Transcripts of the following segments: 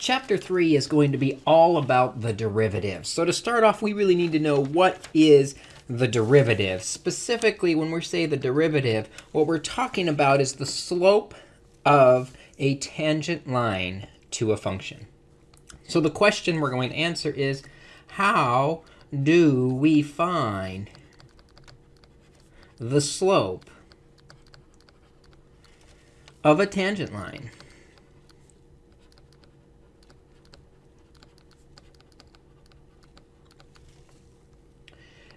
chapter 3 is going to be all about the derivative. So to start off, we really need to know what is the derivative. Specifically, when we say the derivative, what we're talking about is the slope of a tangent line to a function. So the question we're going to answer is, how do we find the slope of a tangent line?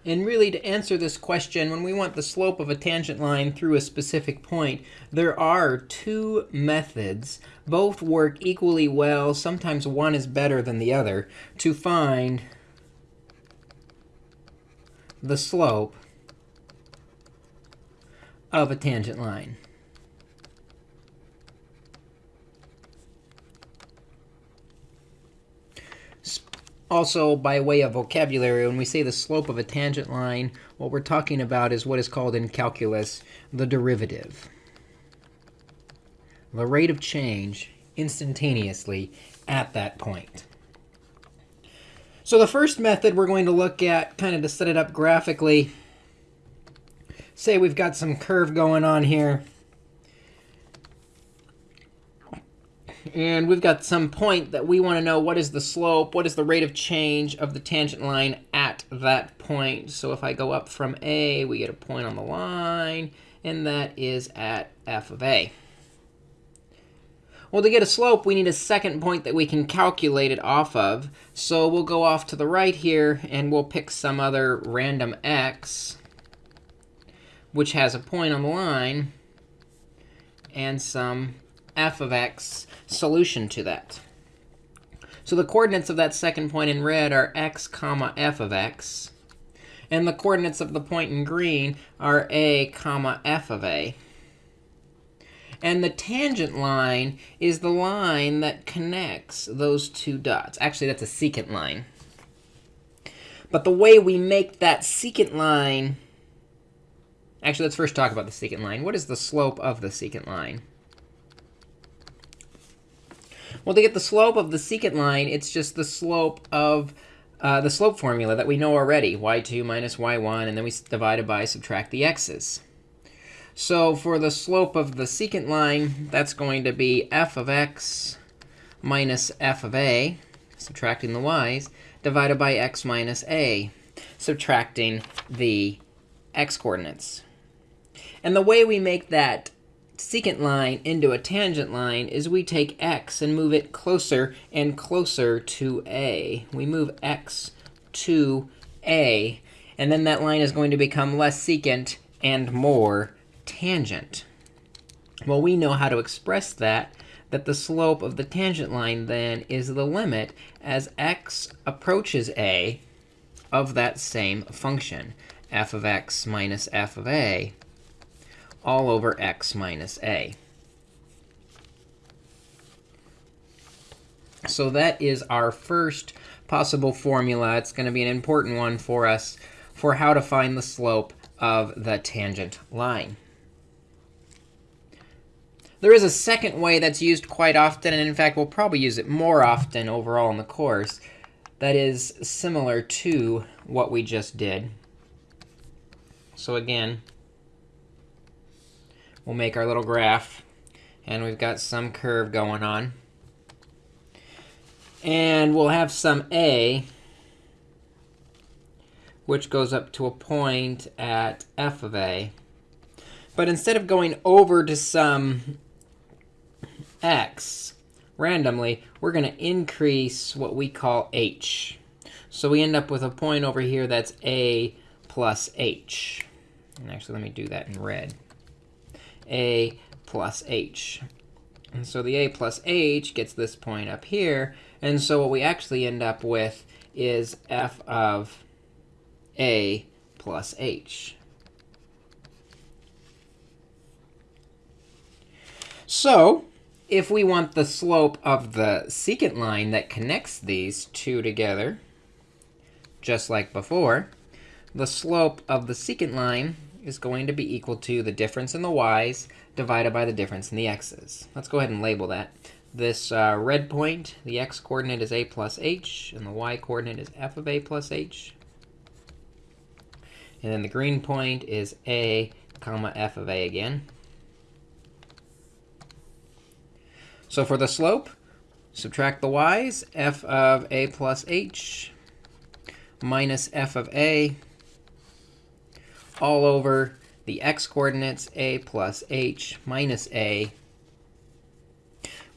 And really, to answer this question, when we want the slope of a tangent line through a specific point, there are two methods. Both work equally well. Sometimes one is better than the other to find the slope of a tangent line. Also, by way of vocabulary, when we say the slope of a tangent line, what we're talking about is what is called in calculus the derivative. The rate of change instantaneously at that point. So the first method we're going to look at, kind of to set it up graphically, say we've got some curve going on here. And we've got some point that we want to know what is the slope, what is the rate of change of the tangent line at that point. So if I go up from A, we get a point on the line, and that is at f of A. Well, to get a slope, we need a second point that we can calculate it off of. So we'll go off to the right here, and we'll pick some other random x, which has a point on the line, and some f of x solution to that. So the coordinates of that second point in red are x comma f of x. And the coordinates of the point in green are a comma f of a. And the tangent line is the line that connects those two dots. Actually, that's a secant line. But the way we make that secant line, actually, let's first talk about the secant line. What is the slope of the secant line? Well, to get the slope of the secant line, it's just the slope of uh, the slope formula that we know already, y2 minus y1, and then we divide it by, subtract the x's. So for the slope of the secant line, that's going to be f of x minus f of a, subtracting the y's, divided by x minus a, subtracting the x coordinates. And the way we make that secant line into a tangent line is we take x and move it closer and closer to a. We move x to a. And then that line is going to become less secant and more tangent. Well, we know how to express that, that the slope of the tangent line then is the limit as x approaches a of that same function, f of x minus f of a all over x minus a. So that is our first possible formula. It's going to be an important one for us for how to find the slope of the tangent line. There is a second way that's used quite often, and in fact, we'll probably use it more often overall in the course, that is similar to what we just did. So again, we'll make our little graph. And we've got some curve going on. And we'll have some a, which goes up to a point at f of a. But instead of going over to some x randomly, we're going to increase what we call h. So we end up with a point over here that's a plus h. And actually, let me do that in red a plus h. And so the a plus h gets this point up here. And so what we actually end up with is f of a plus h. So if we want the slope of the secant line that connects these two together, just like before, the slope of the secant line is going to be equal to the difference in the y's divided by the difference in the x's. Let's go ahead and label that. this uh, red point, the x-coordinate is a plus h, and the y-coordinate is f of a plus h. And then the green point is a comma f of a again. So for the slope, subtract the y's, f of a plus h minus f of a all over the x-coordinates a plus h minus a,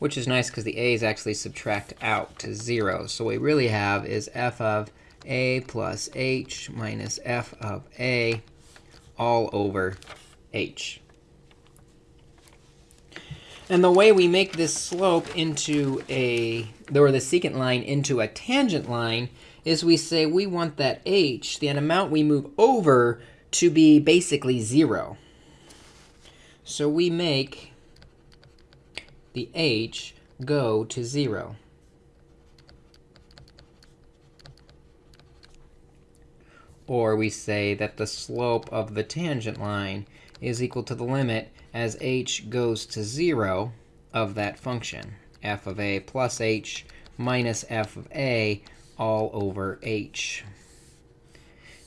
which is nice because the a's actually subtract out to 0. So what we really have is f of a plus h minus f of a all over h. And the way we make this slope into a, or the secant line into a tangent line is we say we want that h, the amount we move over, to be basically 0. So we make the h go to 0. Or we say that the slope of the tangent line is equal to the limit as h goes to 0 of that function, f of a plus h minus f of a all over h.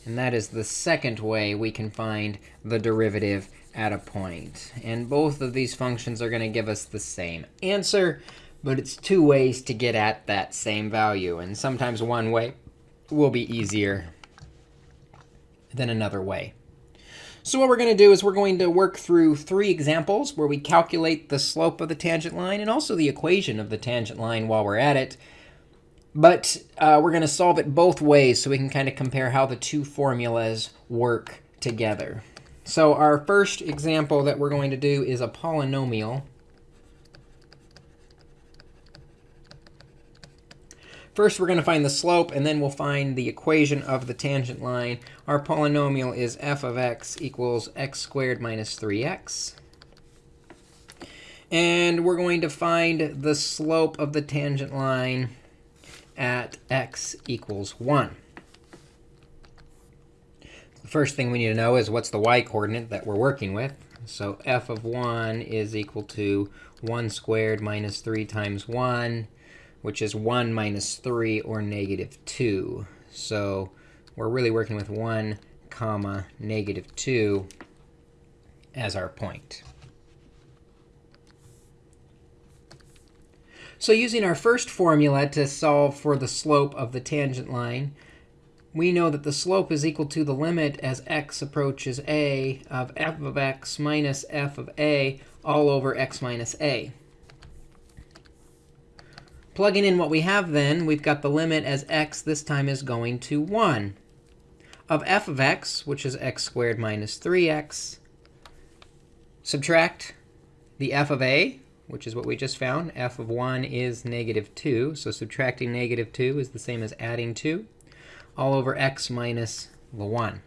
And that is the second way we can find the derivative at a point. And both of these functions are going to give us the same answer, but it's two ways to get at that same value. And sometimes one way will be easier than another way. So what we're going to do is we're going to work through three examples where we calculate the slope of the tangent line and also the equation of the tangent line while we're at it. But uh, we're going to solve it both ways so we can kind of compare how the two formulas work together. So our first example that we're going to do is a polynomial. First, we're going to find the slope, and then we'll find the equation of the tangent line. Our polynomial is f of x equals x squared minus 3x. And we're going to find the slope of the tangent line at x equals 1. The first thing we need to know is what's the y-coordinate that we're working with. So f of 1 is equal to 1 squared minus 3 times 1, which is 1 minus 3, or negative 2. So we're really working with 1 comma negative 2 as our point. So using our first formula to solve for the slope of the tangent line, we know that the slope is equal to the limit as x approaches a of f of x minus f of a all over x minus a. Plugging in what we have then, we've got the limit as x this time is going to 1 of f of x, which is x squared minus 3x, subtract the f of a, which is what we just found. f of 1 is negative 2. So subtracting negative 2 is the same as adding 2 all over x minus the 1.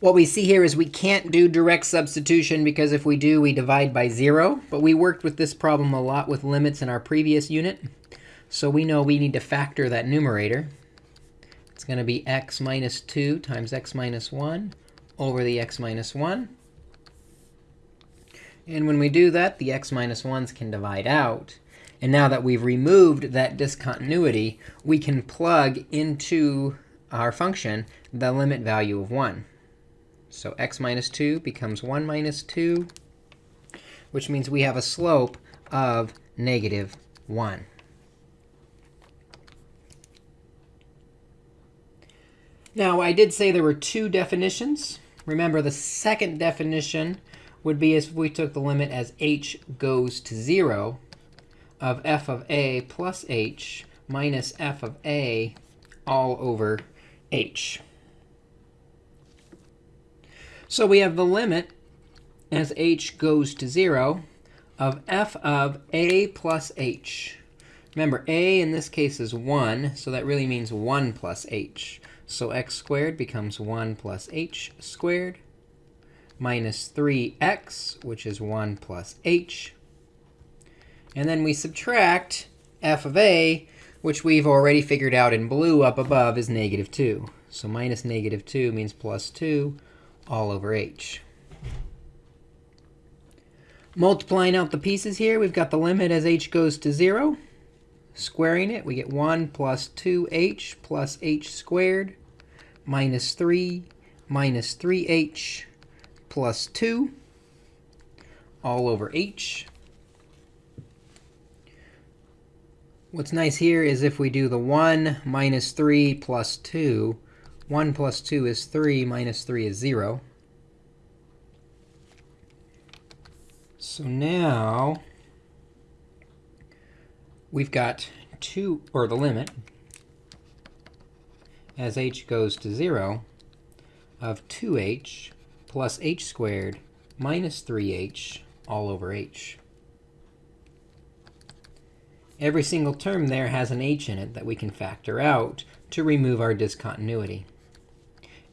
What we see here is we can't do direct substitution because if we do, we divide by 0. But we worked with this problem a lot with limits in our previous unit. So we know we need to factor that numerator. It's going to be x minus 2 times x minus 1 over the x minus 1. And when we do that, the x minus 1s can divide out. And now that we've removed that discontinuity, we can plug into our function the limit value of 1. So x minus 2 becomes 1 minus 2, which means we have a slope of negative 1. Now, I did say there were two definitions. Remember, the second definition would be if we took the limit as h goes to 0 of f of a plus h minus f of a all over h. So we have the limit as h goes to 0 of f of a plus h. Remember, a in this case is 1, so that really means 1 plus h. So x squared becomes 1 plus h squared minus 3x, which is 1 plus h. And then we subtract f of a, which we've already figured out in blue up above is negative 2. So minus negative 2 means plus 2 all over h. Multiplying out the pieces here, we've got the limit as h goes to 0. Squaring it, we get 1 plus 2h plus h squared minus 3 minus 3h plus 2 all over h. What's nice here is if we do the 1 minus 3 plus 2, 1 plus 2 is 3, minus 3 is 0. So now we've got 2, or the limit, as h goes to 0, of 2h plus h squared minus 3h all over h. Every single term there has an h in it that we can factor out to remove our discontinuity.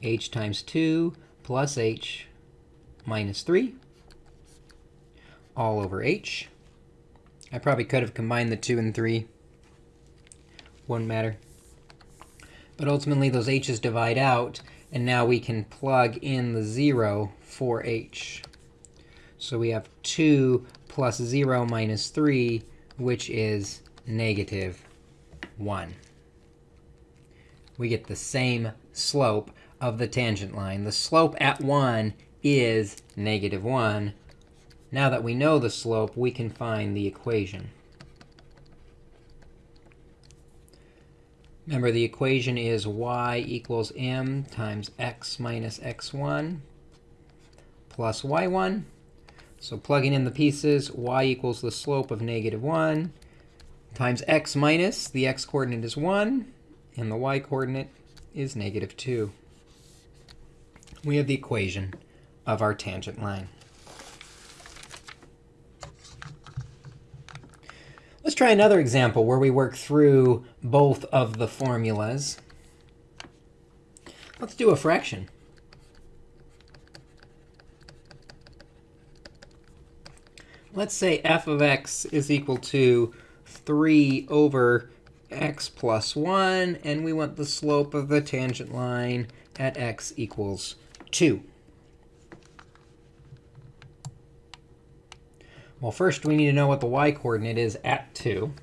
h times 2 plus h minus 3 all over h. I probably could have combined the 2 and 3. Wouldn't matter. But ultimately, those h's divide out, and now we can plug in the 0 for h. So we have 2 plus 0 minus 3, which is negative 1. We get the same slope of the tangent line. The slope at 1 is negative 1. Now that we know the slope, we can find the equation. Remember, the equation is y equals m times x minus x1 plus y1. So plugging in the pieces, y equals the slope of negative 1 times x minus, the x-coordinate is 1, and the y-coordinate is negative 2. We have the equation of our tangent line. Let's try another example where we work through both of the formulas. Let's do a fraction. let's say f of x is equal to 3 over x plus 1, and we want the slope of the tangent line at x equals 2. Well, first we need to know what the y-coordinate is at 2.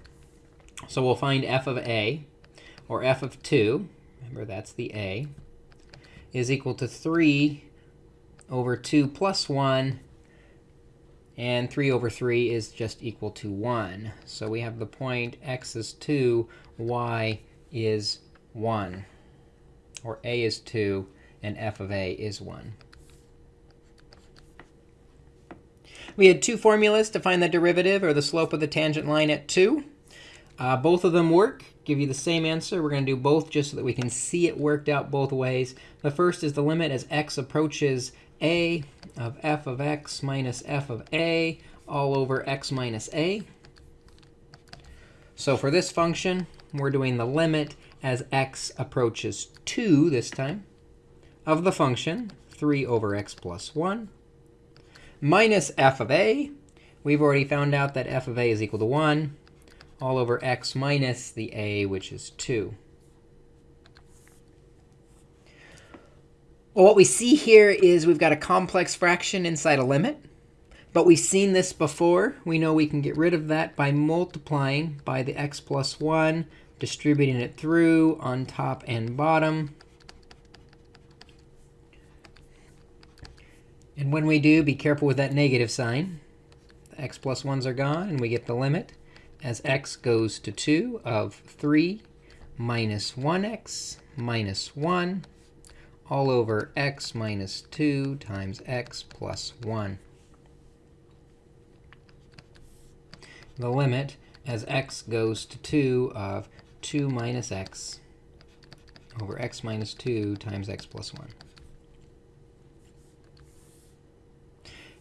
So we'll find f of a, or f of 2, remember that's the a, is equal to 3 over 2 plus 1 and 3 over 3 is just equal to 1. So we have the point x is 2, y is 1. Or a is 2, and f of a is 1. We had two formulas to find the derivative, or the slope of the tangent line at 2. Uh, both of them work, give you the same answer. We're going to do both just so that we can see it worked out both ways. The first is the limit as x approaches a of f of x minus f of a all over x minus a. So for this function, we're doing the limit as x approaches 2 this time of the function 3 over x plus 1 minus f of a. We've already found out that f of a is equal to 1 all over x minus the a, which is 2. Well, what we see here is we've got a complex fraction inside a limit. But we've seen this before. We know we can get rid of that by multiplying by the x plus 1, distributing it through on top and bottom. And when we do, be careful with that negative sign. The x plus 1s are gone, and we get the limit as x goes to 2 of 3 minus 1x minus 1 all over x minus 2 times x plus 1. The limit as x goes to 2 of 2 minus x over x minus 2 times x plus 1.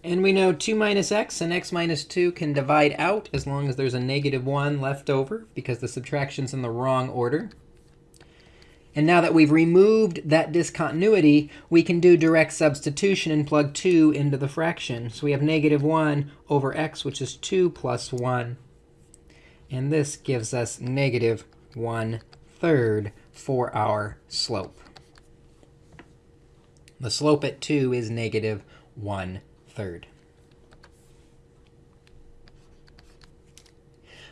And we know 2 minus x and x minus 2 can divide out as long as there's a negative 1 left over, because the subtraction's in the wrong order. And now that we've removed that discontinuity, we can do direct substitution and plug 2 into the fraction. So we have negative 1 over x, which is 2 plus 1. And this gives us negative 1 third for our slope. The slope at 2 is negative 1 third.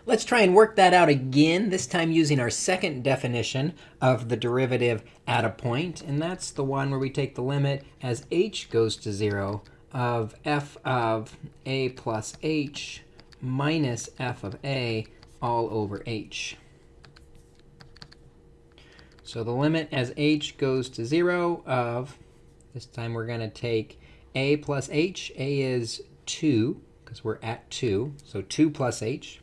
Let's try and work that out again, this time using our second definition of the derivative at a point. And that's the one where we take the limit as h goes to 0 of f of a plus h minus f of a all over h. So the limit as h goes to 0 of, this time we're going to take a plus h. a is 2, because we're at 2. So 2 plus h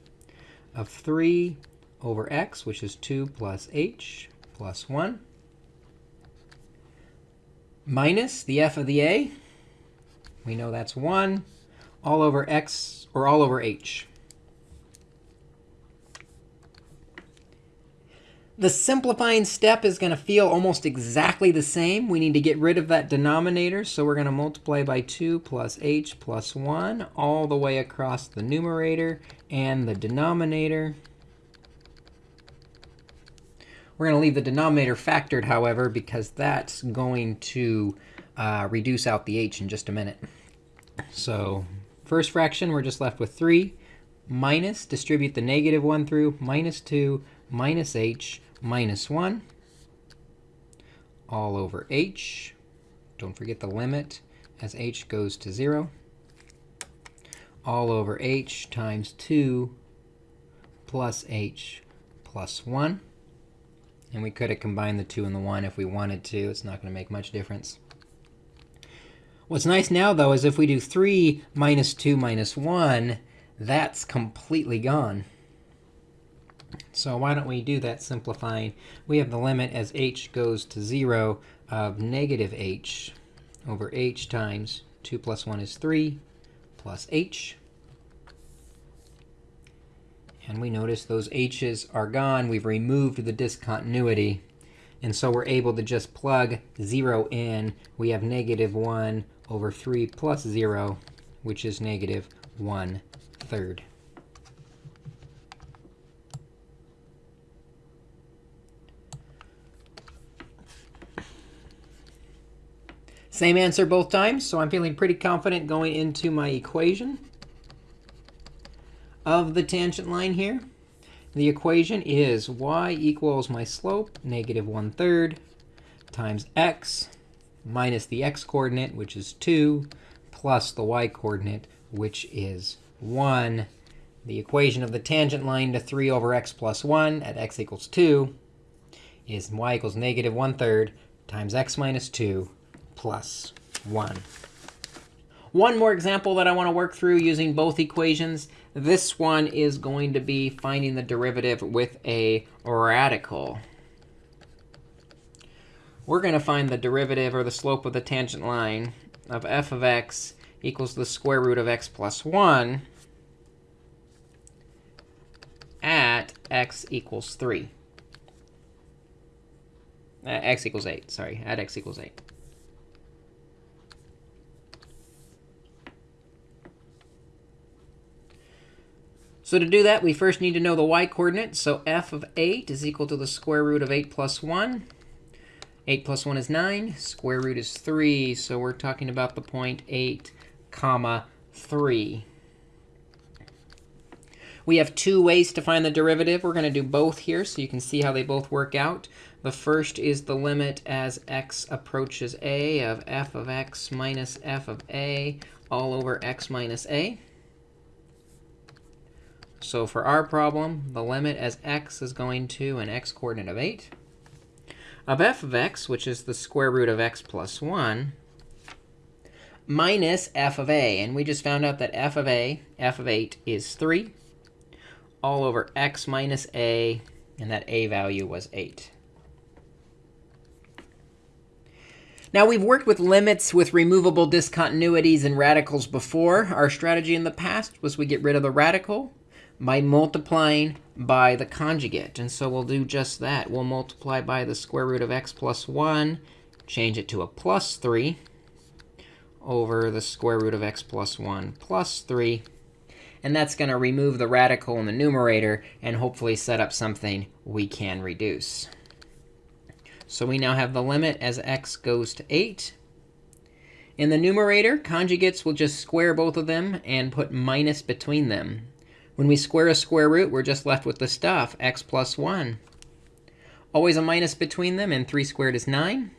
of 3 over x, which is 2 plus h plus 1, minus the f of the a. We know that's 1 all over x, or all over h. The simplifying step is going to feel almost exactly the same. We need to get rid of that denominator, so we're going to multiply by 2 plus h plus 1 all the way across the numerator and the denominator. We're going to leave the denominator factored, however, because that's going to uh, reduce out the h in just a minute. So first fraction, we're just left with 3 minus, distribute the negative 1 through, minus 2 minus h minus 1 all over h. Don't forget the limit as h goes to 0 all over h times 2 plus h plus 1. And we could have combined the 2 and the 1 if we wanted to. It's not going to make much difference. What's nice now, though, is if we do 3 minus 2 minus 1, that's completely gone. So why don't we do that simplifying? We have the limit as h goes to 0 of negative h over h times 2 plus 1 is 3 plus h. And we notice those h's are gone. We've removed the discontinuity. And so we're able to just plug 0 in. We have negative 1 over 3 plus 0, which is negative 1 third. Same answer both times, so I'm feeling pretty confident going into my equation of the tangent line here. The equation is y equals my slope, negative 1 third, times x minus the x-coordinate, which is 2, plus the y-coordinate, which is 1. The equation of the tangent line to 3 over x plus 1 at x equals 2 is y equals negative 1 third times x minus 2 plus 1. One more example that I want to work through using both equations. This one is going to be finding the derivative with a radical. We're going to find the derivative or the slope of the tangent line of f of x equals the square root of x plus 1 at x equals 3. Uh, x equals 8, sorry, at x equals 8. So to do that, we first need to know the y-coordinate. So f of 8 is equal to the square root of 8 plus 1. 8 plus 1 is 9. Square root is 3. So we're talking about the point 8, comma 3. We have two ways to find the derivative. We're going to do both here so you can see how they both work out. The first is the limit as x approaches a of f of x minus f of a all over x minus a. So for our problem, the limit as x is going to an x-coordinate of 8 of f of x, which is the square root of x plus 1, minus f of a. And we just found out that f of a, f of 8, is 3 all over x minus a, and that a value was 8. Now, we've worked with limits with removable discontinuities and radicals before. Our strategy in the past was we get rid of the radical by multiplying by the conjugate. And so we'll do just that. We'll multiply by the square root of x plus 1, change it to a plus 3 over the square root of x plus 1 plus 3. And that's going to remove the radical in the numerator and hopefully set up something we can reduce. So we now have the limit as x goes to 8. In the numerator, conjugates will just square both of them and put minus between them. When we square a square root, we're just left with the stuff, x plus 1. Always a minus between them, and 3 squared is 9.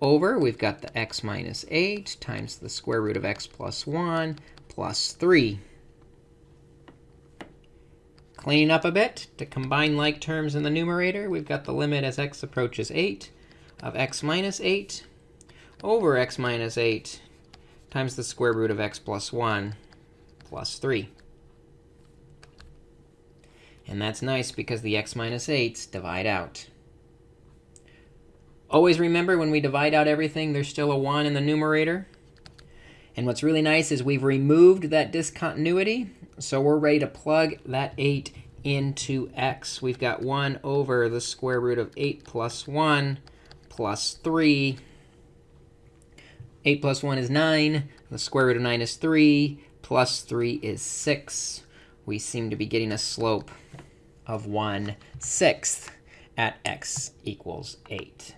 Over, we've got the x minus 8 times the square root of x plus 1 plus 3. Cleaning up a bit, to combine like terms in the numerator, we've got the limit as x approaches 8 of x minus 8 over x minus 8 times the square root of x plus 1 plus 3. And that's nice because the x minus 8s divide out. Always remember when we divide out everything, there's still a 1 in the numerator. And what's really nice is we've removed that discontinuity. So we're ready to plug that 8 into x. We've got 1 over the square root of 8 plus 1 plus 3. 8 plus 1 is 9. The square root of 9 is 3. Plus 3 is 6. We seem to be getting a slope of 1 sixth at x equals 8.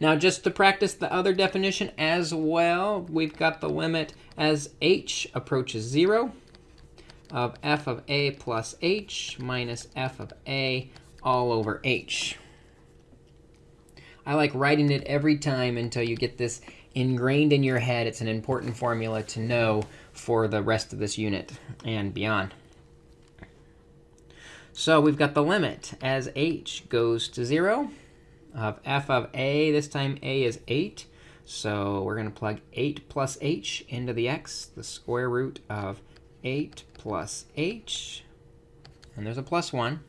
Now, just to practice the other definition as well, we've got the limit as h approaches 0 of f of a plus h minus f of a all over h. I like writing it every time until you get this ingrained in your head. It's an important formula to know for the rest of this unit and beyond. So we've got the limit as h goes to 0 of f of a. This time a is 8. So we're going to plug 8 plus h into the x, the square root of 8 plus h. And there's a plus 1.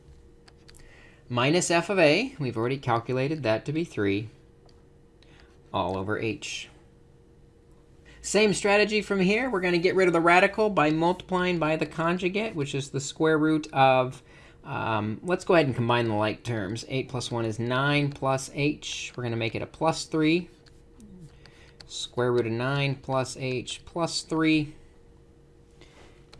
Minus f of a. We've already calculated that to be 3 all over h. Same strategy from here. We're going to get rid of the radical by multiplying by the conjugate, which is the square root of um, let's go ahead and combine the like terms. 8 plus 1 is 9 plus h. We're going to make it a plus 3. Square root of 9 plus h plus 3.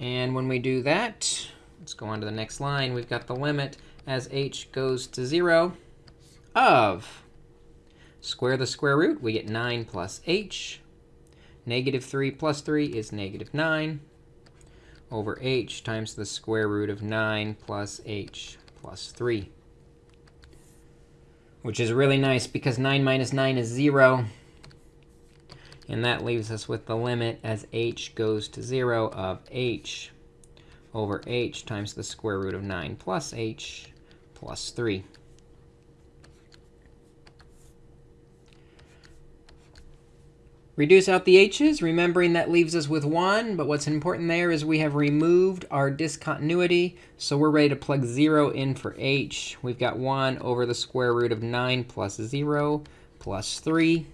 And when we do that, let's go on to the next line. We've got the limit as h goes to 0 of square the square root. We get 9 plus h. Negative 3 plus 3 is negative 9 over h times the square root of 9 plus h plus 3. Which is really nice because 9 minus 9 is 0. And that leaves us with the limit as h goes to 0 of h over h times the square root of 9 plus h plus 3. Reduce out the h's, remembering that leaves us with 1. But what's important there is we have removed our discontinuity. So we're ready to plug 0 in for h. We've got 1 over the square root of 9 plus 0 plus 3,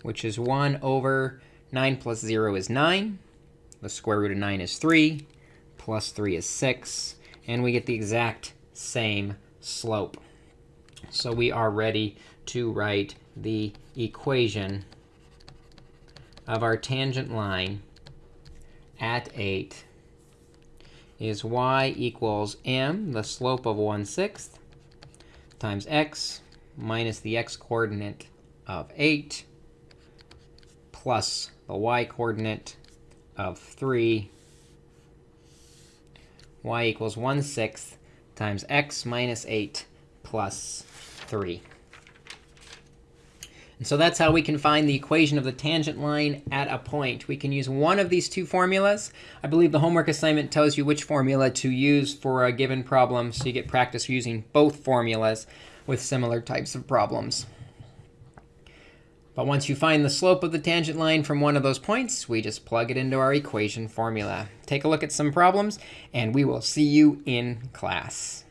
which is 1 over 9 plus 0 is 9. The square root of 9 is 3. Plus 3 is 6. And we get the exact same slope. So we are ready to write the equation of our tangent line at 8 is y equals m, the slope of 1 sixth, times x minus the x coordinate of 8 plus the y coordinate of 3. y equals 1 sixth times x minus 8 plus 3. And so that's how we can find the equation of the tangent line at a point. We can use one of these two formulas. I believe the homework assignment tells you which formula to use for a given problem, so you get practice using both formulas with similar types of problems. But once you find the slope of the tangent line from one of those points, we just plug it into our equation formula. Take a look at some problems, and we will see you in class.